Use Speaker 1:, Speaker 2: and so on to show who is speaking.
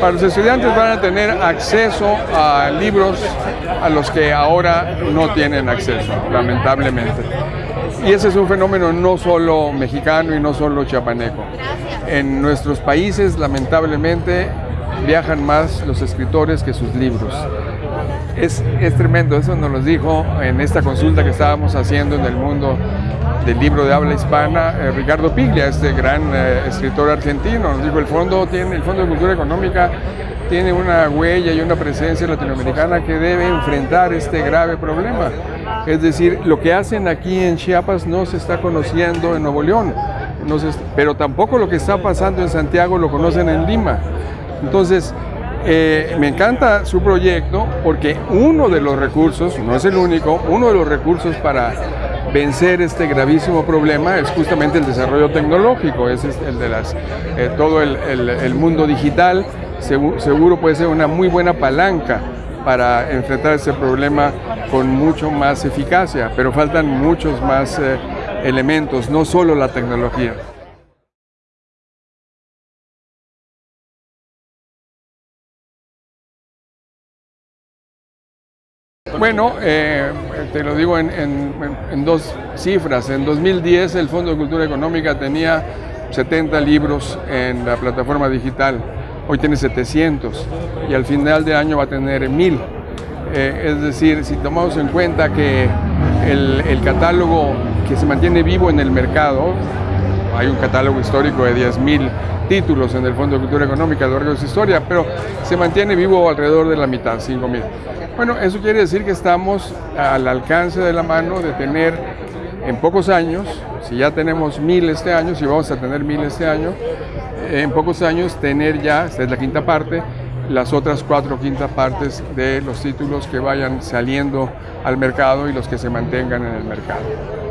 Speaker 1: Para los estudiantes van a tener acceso a libros a los que ahora no tienen acceso, lamentablemente. Y ese es un fenómeno no solo mexicano y no solo chiapaneco. En nuestros países, lamentablemente, viajan más los escritores que sus libros. Es, es tremendo, eso nos lo dijo en esta consulta que estábamos haciendo en el mundo del libro de habla hispana, eh, Ricardo Piglia, este gran eh, escritor argentino. Dijo, el fondo, tiene, el fondo de Cultura Económica tiene una huella y una presencia latinoamericana que debe enfrentar este grave problema. Es decir, lo que hacen aquí en Chiapas no se está conociendo en Nuevo León, no pero tampoco lo que está pasando en Santiago lo conocen en Lima. Entonces, eh, me encanta su proyecto porque uno de los recursos, no es el único, uno de los recursos para vencer este gravísimo problema es justamente el desarrollo tecnológico, es el de las, eh, todo el, mundo digital, seguro, puede ser una muy buena palanca para enfrentar ese problema con mucho más eficacia, pero faltan muchos más eh, elementos, no solo la tecnología. Bueno, eh, te lo digo en, dos cifras. En 2010 el Fondo de Cultura Económica tenía 70 libros en la plataforma digital. Hoy tiene 700 y al final de año va a tener 1000. Eh, es decir, si tomamos en cuenta que el, el, catálogo que se mantiene vivo en el mercado, hay un catálogo histórico de 10.000 títulos en el Fondo de Cultura Económica a lo largo de su historia, pero se mantiene vivo alrededor de la mitad, 5.000. Bueno, eso quiere decir que estamos al alcance de la mano de tener en pocos años, si ya tenemos mil este año, si vamos a tener mil este año, en pocos años tener ya, esta es la quinta parte, las otras cuatro quintas partes de los títulos que vayan saliendo al mercado y los que se mantengan en el mercado.